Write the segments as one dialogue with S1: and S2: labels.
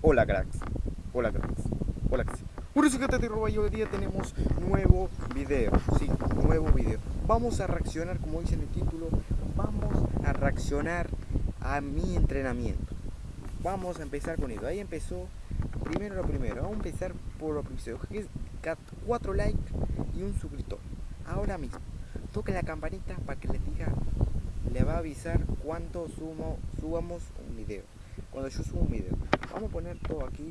S1: Hola cracks, hola cracks, hola cracks. Bueno, soy te roba hoy día tenemos nuevo video, sí, nuevo video. Vamos a reaccionar, como dice en el título, vamos a reaccionar a mi entrenamiento. Vamos a empezar con esto. Ahí empezó, primero lo primero, vamos a empezar por lo primero, que es 4 likes y un suscriptor. Ahora mismo, toque la campanita para que les diga, le va a avisar cuánto sumo, subamos un video cuando yo subo un video. Vamos a poner todo aquí.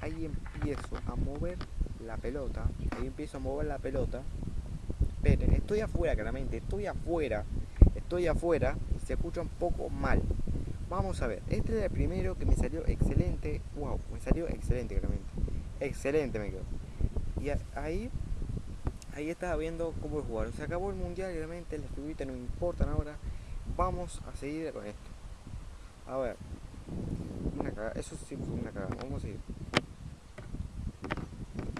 S1: Ahí empiezo a mover la pelota. Ahí empiezo a mover la pelota. Esperen, estoy afuera claramente. Estoy afuera. Estoy afuera y se escucha un poco mal. Vamos a ver. Este es el primero que me salió excelente. Wow, me salió excelente claramente. Excelente me quedó. Y ahí ahí estaba viendo cómo jugar. Se acabó el mundial, realmente las figuritas no importan ahora. Vamos a seguir con esto. A ver. Una cagada. Eso sí fue una cagada. Vamos a seguir.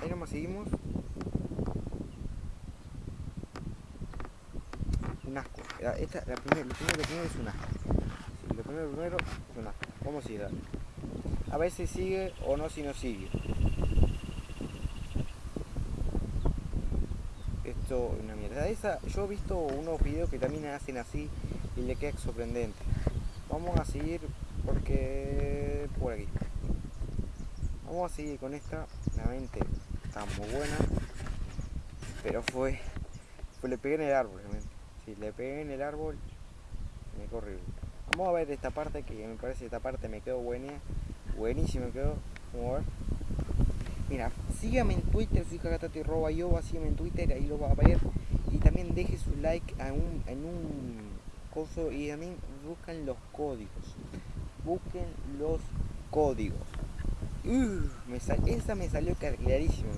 S1: Ahí nomás seguimos. Un asco. Esta, la primera, lo primero que tiene es un asco. Lo primero, primero es un asco. Vamos a seguir. A si sigue o no si no sigue. Esto es una mierda. Esa, yo he visto unos videos que también hacen así y le queda sorprendente vamos a seguir porque por aquí. Vamos a seguir con esta. Realmente está muy buena. Pero fue pues le pegué en el árbol si le pegué en el árbol. Me corrió vamos a ver esta parte que me parece esta parte me quedó buena. Buenísimo me quedó. Vamos a ver. Mira sígame en twitter soy y roba yo sígame en twitter ahí lo va a ver. Y también deje su like en un coso y también buscan los códigos. Busquen los códigos. Me esa me salió clarísimo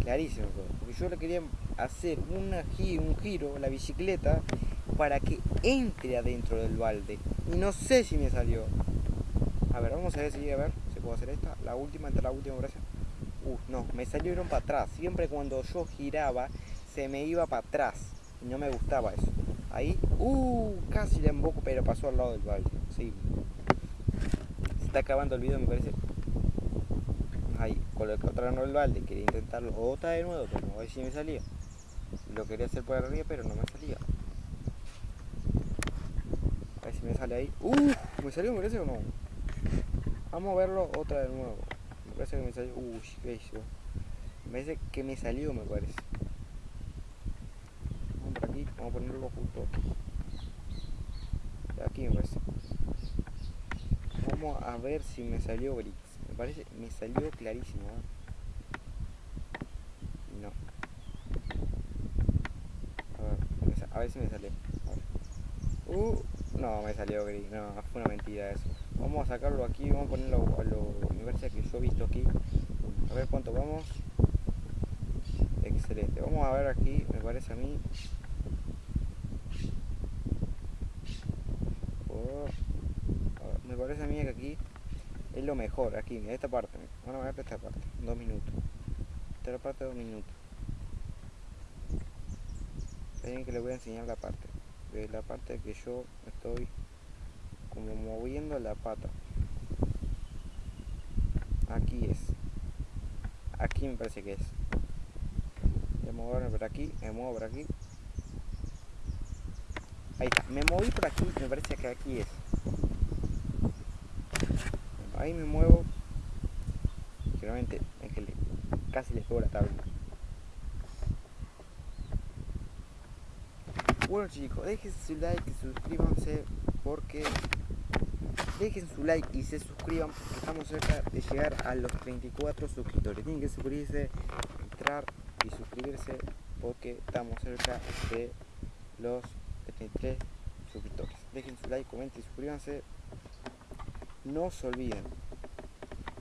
S1: clarísimo porque yo le quería hacer una, un giro la bicicleta para que entre adentro del balde. Y no sé si me salió. A ver vamos a ver si a ver. Si puedo hacer esta la última entre la última gracia uh, no me salieron para atrás. Siempre cuando yo giraba se me iba para atrás. Y no me gustaba eso Ahí, uh, casi le emboco, pero pasó al lado del balde. Sí. Se está acabando el video, me parece. Ahí, coloqué otra no el balde. Quería intentarlo otra de nuevo, pero ver si me salía. Lo quería hacer por arriba, pero no me salía. A ver si me sale ahí. Uh, ¿me salió, me parece o no? Vamos a verlo otra de nuevo. Me parece que me salió. Uy, qué Me parece que me salió, me parece vamos a ponerlo justo aquí me vamos a ver si me salió gris me parece me salió clarísimo ¿eh? no. A ver, si me salió uh, no me salió gris no fue una mentira eso. Vamos a sacarlo aquí vamos a ponerlo a lo me parece que yo he visto aquí. A ver cuánto vamos. Excelente. Vamos a ver aquí me parece a mí parece a mí que aquí es lo mejor, aquí, en esta parte. Vamos a ver esta parte, dos minutos. Esta parte, dos minutos. Miren que les voy a enseñar la parte. De la parte que yo estoy como moviendo la pata. Aquí es. Aquí me parece que es. Voy a moverme por aquí, me muevo por aquí. Ahí me moví por aquí, me parece que aquí es ahí me muevo. Generalmente es casi les pego la tabla. Bueno chicos dejen su like y suscríbanse porque dejen su like y se suscriban porque estamos cerca de llegar a los 34 suscriptores. Tienen que suscribirse entrar y suscribirse porque estamos cerca de los 33 suscriptores. Dejen su like comenten y suscríbanse no se olviden,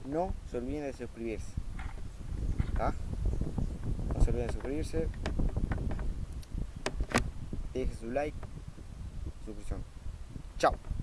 S1: no se olviden de suscribirse. ¿Ah? No se olviden de suscribirse. Dejen su like, suscripción. Chao.